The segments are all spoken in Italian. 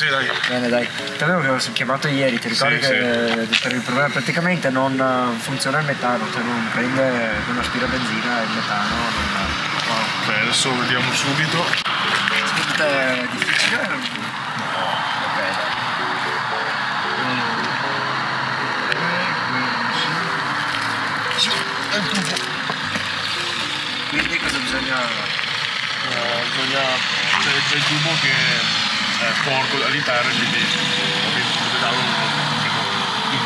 Sì, sì, dai. Bene, dai. Che avevo chiamato ieri, ti ricordi Sì, che per il problema praticamente non eh, funziona il metano, cioè non prende, non aspira benzina il metano. Non, Ok, adesso vediamo subito. Tutto è difficile? No. Ok, dai. È il tubo. Quindi cosa bisogna... Eh, bisogna. C'è il tubo che è porco all'interno, quindi non,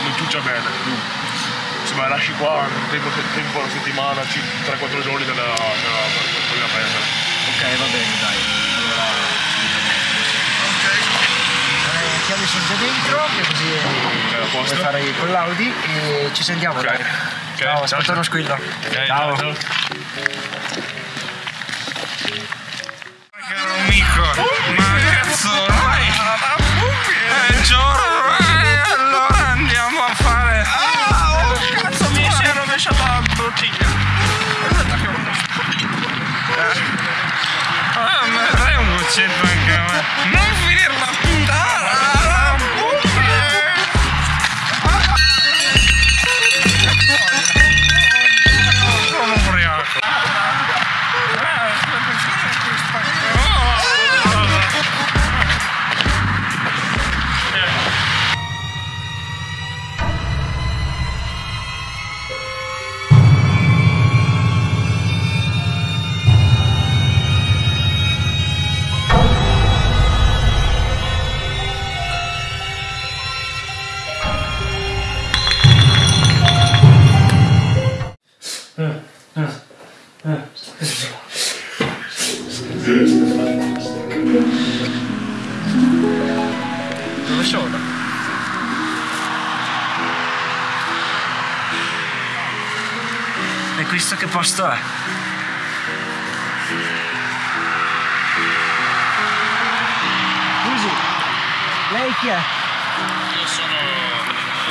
non ciuccia bene. Se me la lasci qua, tempo, tempo una settimana, 3-4 giorni te la, te la, te la prendere. Ok, va bene, dai. Allora... Ok. Eh, chiavi sono già dentro, che così a puoi fare con l'Audi e ci sentiamo, Ok. dai. Ok, Ciao, ciao, aspetta ciao. uno squillo. Ok, ciao. ciao. Caro amico, ma è giorno, eh, allora andiamo a fare. Ah, oh cazzo mi si è rovesciata la bottiglia. Aspetta che uno. Ah, ma dai un goccetto anche a me. Dove sono? E questo che posto è? Scusi, lei chi è? Io sono.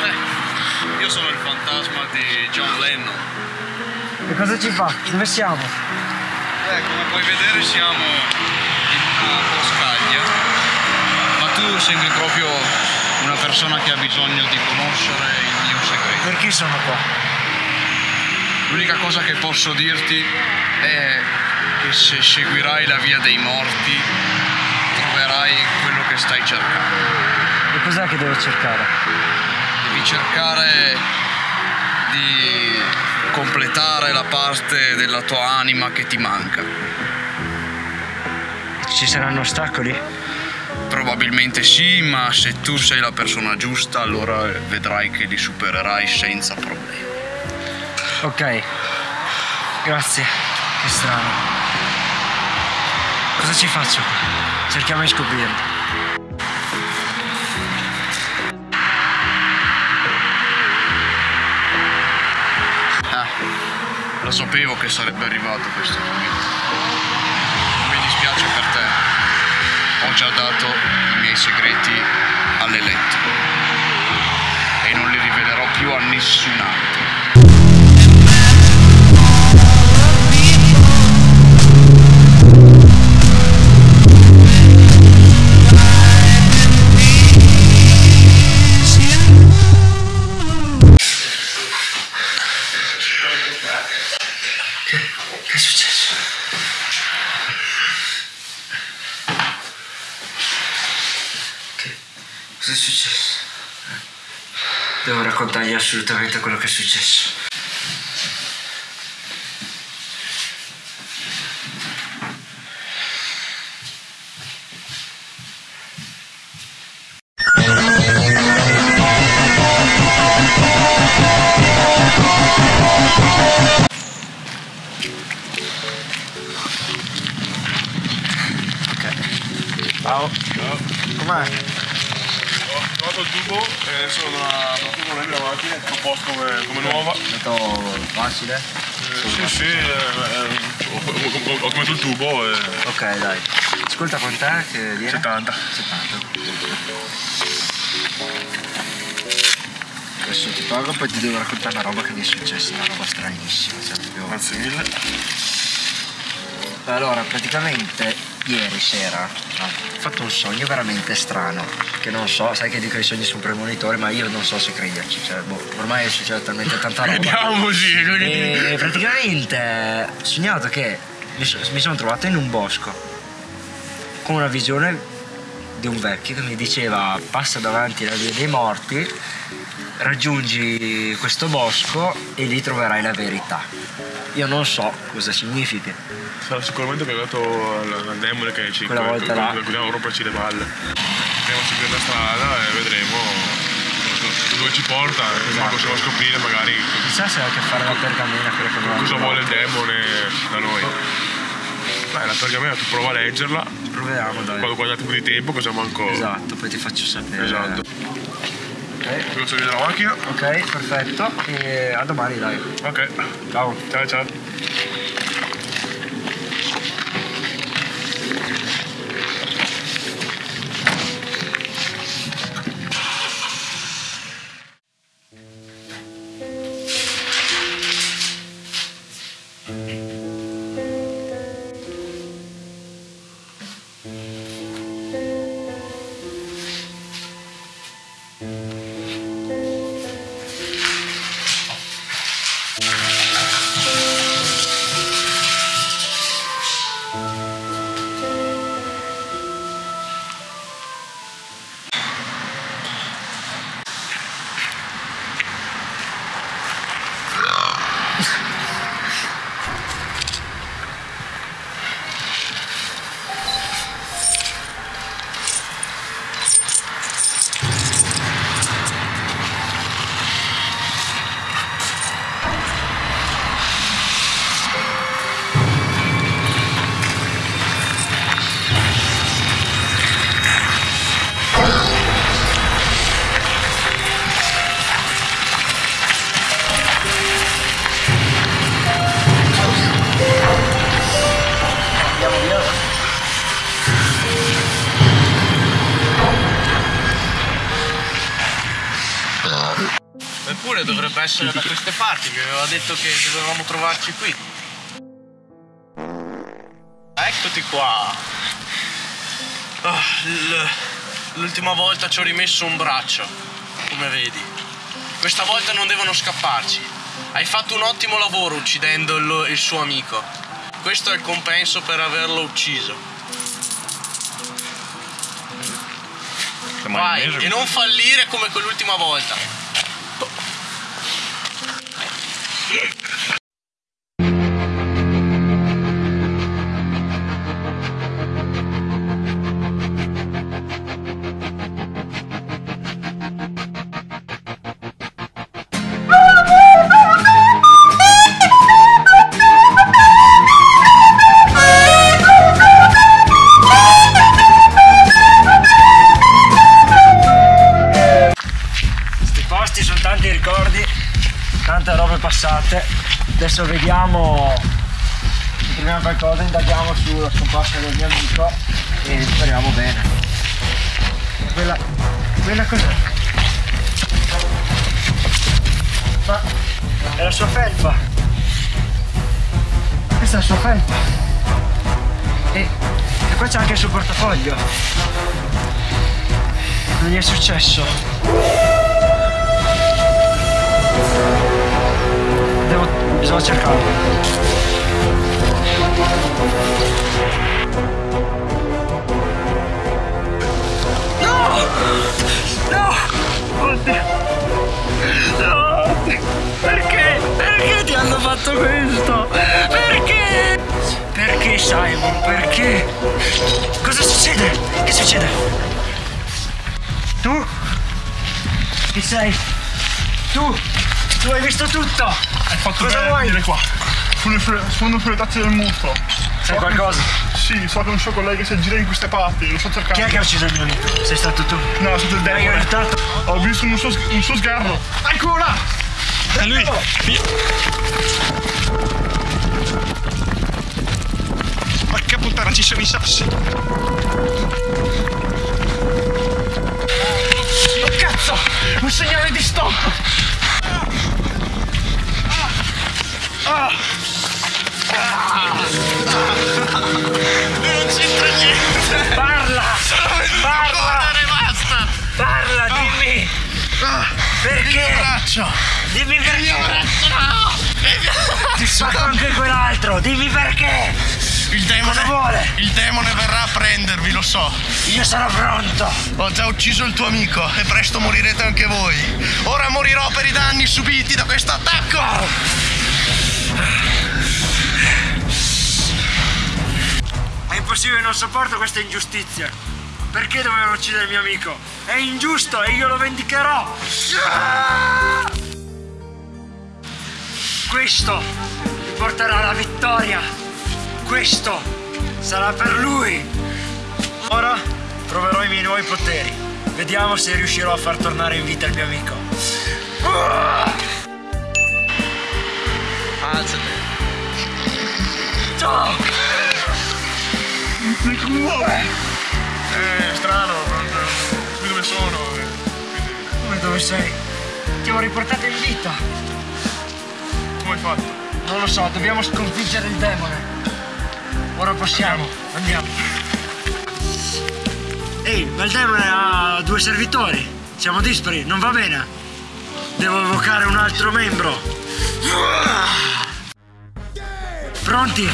eh, io sono il fantasma di John Lennon. E cosa ci fa? Dove siamo? Eh, come puoi vedere siamo in una boscaglia. Ma tu sembri proprio una persona che ha bisogno di conoscere il mio segreto. Perché sono qua? L'unica cosa che posso dirti è che se seguirai la via dei morti troverai quello che stai cercando. E cos'è che devo cercare? Devi cercare di completare la parte della tua anima che ti manca. Ci saranno ostacoli? Probabilmente sì, ma se tu sei la persona giusta, allora vedrai che li supererai senza problemi. Ok. Grazie. Che strano. Cosa ci faccio? Cerchiamo di scoprirlo. Sapevo che sarebbe arrivato questo momento. Mi dispiace per te. Ho già dato i miei segreti all'eletto. E non li rivelerò più a nessun altro. Raccontargli assolutamente quello che è successo. Ciao. Com'è? Trovato il tubo e adesso da tubo la macchina è tutto a posto come, come nuova. Stato facile? Eh, sì, sì, eh, eh, ho, ho- ho comprato il tubo e Ok, dai. Ascolta quant'è che viene? 70. 70. Adesso ti pago poi ti devo raccontare una roba che mi è successa, una roba stranissima. Cioè. Grazie mille. Allora, praticamente ieri sera ho fatto un sogno veramente strano. Che non so, sai che dico i sogni sono premonitori, ma io non so se crederci. Cioè, boh, ormai succede talmente tanta roba. Ti dico. E praticamente ho sognato che mi, so- mi sono trovato in un bosco con una visione di un vecchio che mi diceva passa davanti alla via dei morti, raggiungi questo bosco e lì troverai la verità. Io non so cosa significhi. Sarà sicuramente cagato al, al demone che ci Quella volta là. dobbiamo romperci le balle. Andiamo a seguire la strada e vedremo dove ci porta, Esatto. possiamo scoprire magari Chissà se ha a che fare la pergamena quella che non cosa vuole il demone da noi. Beh, la pergamena tu prova a leggerla, Proviamo dai. quando hai un po' di tempo cosa manco. Esatto, poi ti faccio sapere. Esatto. Ok, Io so vedere la macchina. ok, perfetto. E a domani dai. Ok. Ciao. Ciao ciao. Essere da queste parti, mi aveva detto che dovevamo trovarci qui. Eccoti qua. L- l'ultima volta ci ho rimesso un braccio, come vedi. Questa volta non devono scapparci. Hai fatto un ottimo lavoro uccidendo il, il suo amico. Questo è il compenso per averlo ucciso. Vai, e non fallire come quell'ultima volta. Adesso vediamo, troviamo qualcosa, indaghiamo sulla scomparsa del mio amico e speriamo bene. Quella, quella cos'è? Ma è la sua felpa. Questa è la sua felpa. E, e qua c'è anche il suo portafoglio. Non gli è successo. Bisogna cercarlo. No! No! Oddio! No! Perché? Perché ti hanno fatto questo? Perché? Perché Simon? Perché? Cosa succede? Che succede? Tu? Chi sei? Tu? Tu hai visto tutto? Hai fatto Cosa bene venire qua. Sono, fre- sono sulle tazze del mutuo. Sai qualcosa? Sì, so che un suo collega si aggira in queste parti, lo sto cercando. Chi è che ha ucciso il mio amico? Sei stato tu? No, è stato il demone. Ho visto un suo, un suo sgarro. Eccolo là! È lui! Porca puttana, ci sono i sassi. Oh cazzo! Un segnale di stop! Perché? braccio! Dimmi perché! Ti spacco anche quell'altro! Dimmi perché! Il demone, Cosa vuole? il demone verrà a prendervi, lo so. Io sono pronto! Ho già ucciso il tuo amico e presto morirete anche voi. Ora morirò per i danni subiti da questo attacco! È impossibile, non sopporto questa ingiustizia! Perché dovevano uccidere il mio amico? È ingiusto e io lo vendicherò! Questo mi porterà alla vittoria! Questo sarà per lui! Ora proverò i miei nuovi poteri. Vediamo se riuscirò a far tornare in vita il mio amico. Alzati. Ciao! È strano, non- qui dove sono. eh. Come dove sei? Ti ho riportato in vita! Come hai fatto? Non lo so, dobbiamo sconfiggere il demone. Ora possiamo, andiamo. Ehi, ma il demone ha due servitori. Siamo dispari, non va bene. Devo evocare un altro membro. Pronti?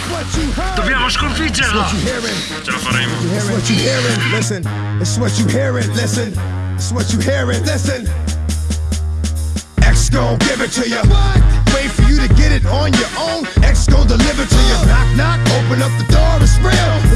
Dobbiamo sconfiggerlo! Ce la faremo. It's what you hearing, listen. It's what you hearing, listen. It's what you hearing, listen. X gon' give it to you. Wait for you to get it on your own. X gon' deliver to you. Knock, knock, open up the door, it's real.